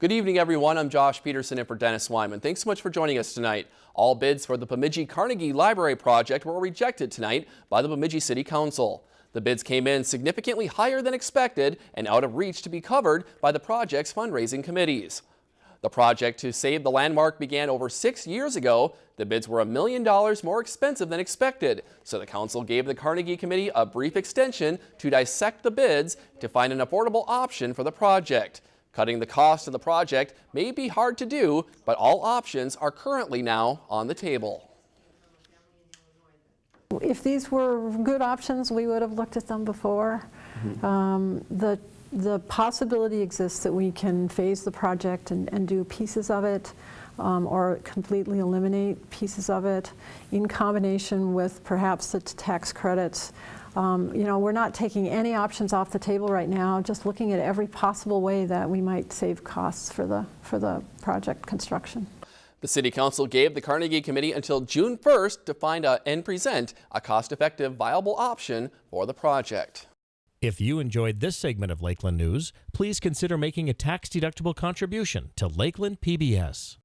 Good evening, everyone. I'm Josh Peterson and for Dennis Weimann. Thanks so much for joining us tonight. All bids for the Bemidji Carnegie Library project were rejected tonight by the Bemidji City Council. The bids came in significantly higher than expected and out of reach to be covered by the project's fundraising committees. The project to save the landmark began over six years ago. The bids were a million dollars more expensive than expected, so the council gave the Carnegie Committee a brief extension to dissect the bids to find an affordable option for the project. Cutting the cost of the project may be hard to do, but all options are currently now on the table. If these were good options, we would have looked at them before. Um, The, the possibility exists that we can phase the project and, and do pieces of it, um, or completely eliminate pieces of it, in combination with perhaps the tax credits. Um, You know, we're not taking any options off the table right now, just looking at every possible way that we might save costs for the, for the project construction. The City Council gave the Carnegie Committee until June 1st to find a, and present a cost-effective, viable option for the project. If you enjoyed this segment of Lakeland News, please consider making a tax-deductible contribution to Lakeland PBS.